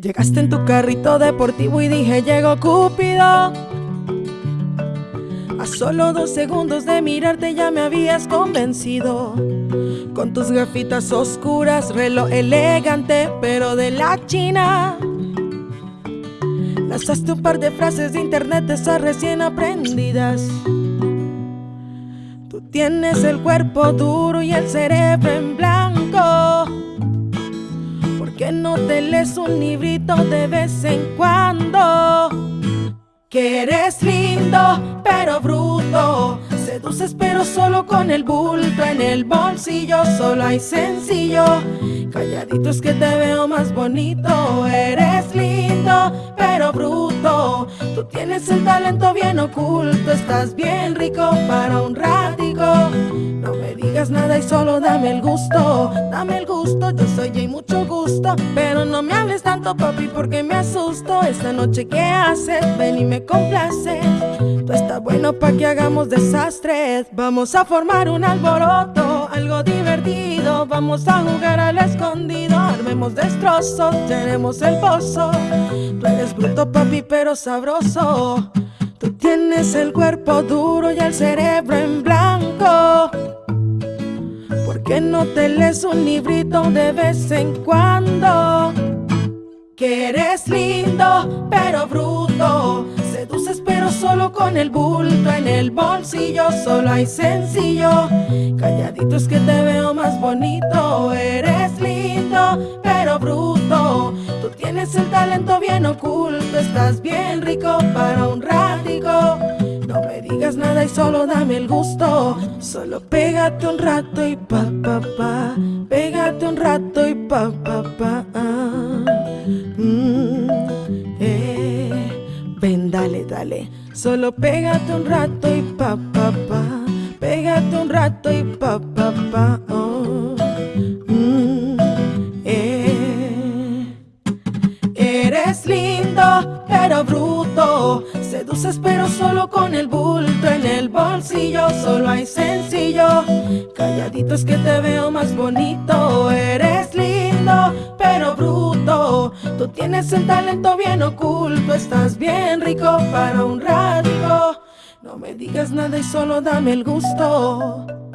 Llegaste en tu carrito deportivo y dije llegó Cúpido A solo dos segundos de mirarte ya me habías convencido. Con tus gafitas oscuras, reloj elegante pero de la China. Lanzaste un par de frases de internet esas recién aprendidas. Tú tienes el cuerpo duro y el cerebro en blanco no te lees un librito de vez en cuando. Que eres lindo, pero bruto. Seduces, pero solo con el bulto en el bolsillo. Solo hay sencillo. Calladito es que te veo más bonito. Eres lindo, pero bruto. Tú tienes el talento bien oculto. Estás bien rico para un ratico. No me digas nada y solo dame el gusto. Dame el gusto, yo soy y mucho gusto. Pero no me hables tanto, papi, porque me asusto. Esta noche, ¿qué haces? Ven y me complaces. Tú está bueno pa' que hagamos desastres. Vamos a formar un alboroto, algo divertido. Vamos a jugar al escondido. Armemos destrozos, tenemos el pozo. Tú eres bruto, papi, pero sabroso. Tú tienes el cuerpo duro y el cerebro en blanco. ¿Por qué no te lees un librito de vez en cuando? Que eres lindo, pero bruto. Seduces, pero solo con el bulto en el bolsillo. Solo hay sencillo. Calladito es que te veo más bonito. Eres lindo, pero bruto. Tú tienes el talento bien oculto. Estás bien rico para un ratico. Nada y solo dame el gusto. Solo pégate un rato y pa pa pa. Pégate un rato y pa pa pa. Mm, eh. Ven, dale, dale. Solo pégate un rato y pa pa pa. Pégate un rato y pa pa pa. Seduces, pero solo con el bulto en el bolsillo. Solo hay sencillo. Calladito es que te veo más bonito. Eres lindo, pero bruto. Tú tienes el talento bien oculto. Estás bien rico para un radio. No me digas nada y solo dame el gusto.